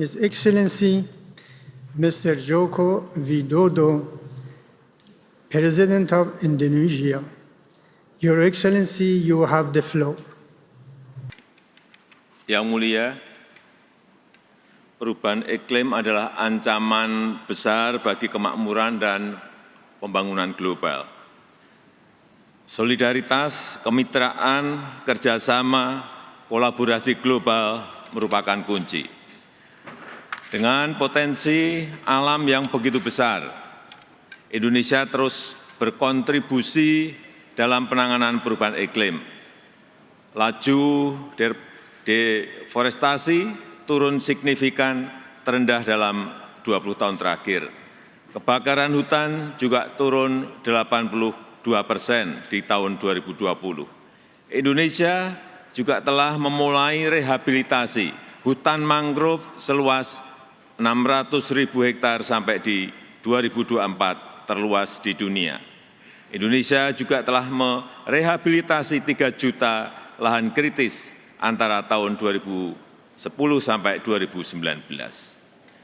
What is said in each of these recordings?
His Excellency Mr. Joko Widodo, President of Indonesia. Your Excellency, you have the floor. Yang mulia, perubahan iklim adalah ancaman besar bagi kemakmuran dan pembangunan global. Solidaritas, kemitraan, kerjasama, kolaborasi global merupakan kunci. Dengan potensi alam yang begitu besar, Indonesia terus berkontribusi dalam penanganan perubahan iklim. Laju deforestasi turun signifikan terendah dalam 20 tahun terakhir. Kebakaran hutan juga turun 82 persen di tahun 2020. Indonesia juga telah memulai rehabilitasi hutan mangrove seluas 600 ribu hektar sampai di 2024 terluas di dunia. Indonesia juga telah merehabilitasi 3 juta lahan kritis antara tahun 2010 sampai 2019.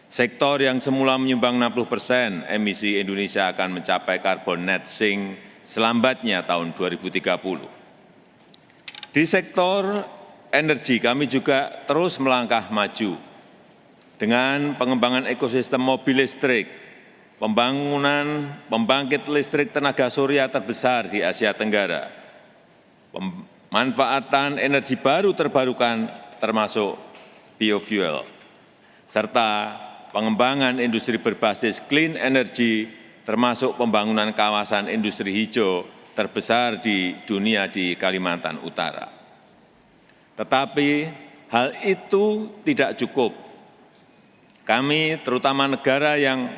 Sektor yang semula menyumbang 60 persen emisi Indonesia akan mencapai carbon net sink selambatnya tahun 2030. Di sektor energi kami juga terus melangkah maju dengan pengembangan ekosistem mobil listrik, pembangunan pembangkit listrik tenaga surya terbesar di Asia Tenggara, pemanfaatan energi baru terbarukan termasuk biofuel, serta pengembangan industri berbasis clean energy termasuk pembangunan kawasan industri hijau terbesar di dunia di Kalimantan Utara. Tetapi hal itu tidak cukup kami, terutama negara yang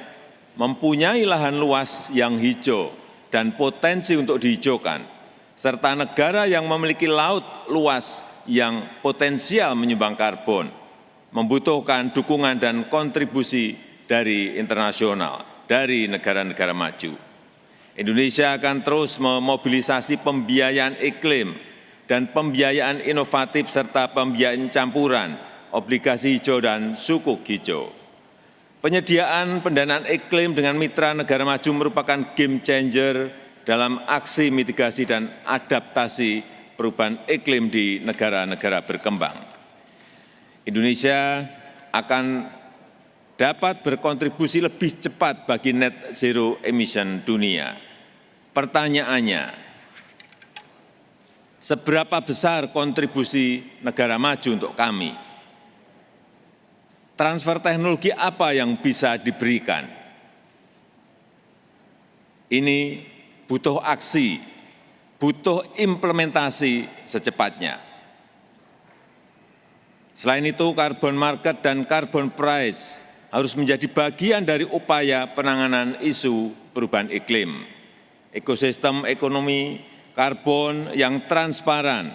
mempunyai lahan luas yang hijau dan potensi untuk dihijaukan, serta negara yang memiliki laut luas yang potensial menyumbang karbon, membutuhkan dukungan dan kontribusi dari internasional, dari negara-negara maju. Indonesia akan terus memobilisasi pembiayaan iklim dan pembiayaan inovatif serta pembiayaan campuran, obligasi hijau dan sukuk hijau. Penyediaan pendanaan iklim dengan mitra negara maju merupakan game changer dalam aksi mitigasi dan adaptasi perubahan iklim di negara-negara berkembang. Indonesia akan dapat berkontribusi lebih cepat bagi net zero emission dunia. Pertanyaannya, seberapa besar kontribusi negara maju untuk kami? Transfer teknologi apa yang bisa diberikan. Ini butuh aksi, butuh implementasi secepatnya. Selain itu, carbon market dan carbon price harus menjadi bagian dari upaya penanganan isu perubahan iklim. Ekosistem ekonomi karbon yang transparan,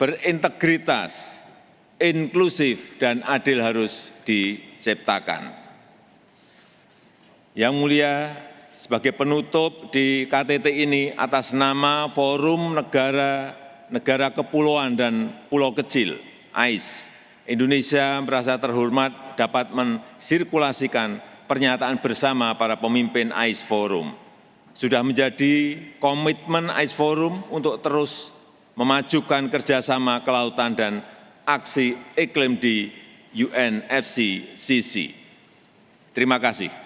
berintegritas, inklusif dan adil harus diciptakan. Yang mulia, sebagai penutup di KTT ini atas nama Forum Negara Negara Kepulauan dan Pulau Kecil, AIS, Indonesia merasa terhormat dapat mensirkulasikan pernyataan bersama para pemimpin AIS Forum. Sudah menjadi komitmen AIS Forum untuk terus memajukan kerjasama kelautan dan aksi iklim di UNFCCC. Terima kasih.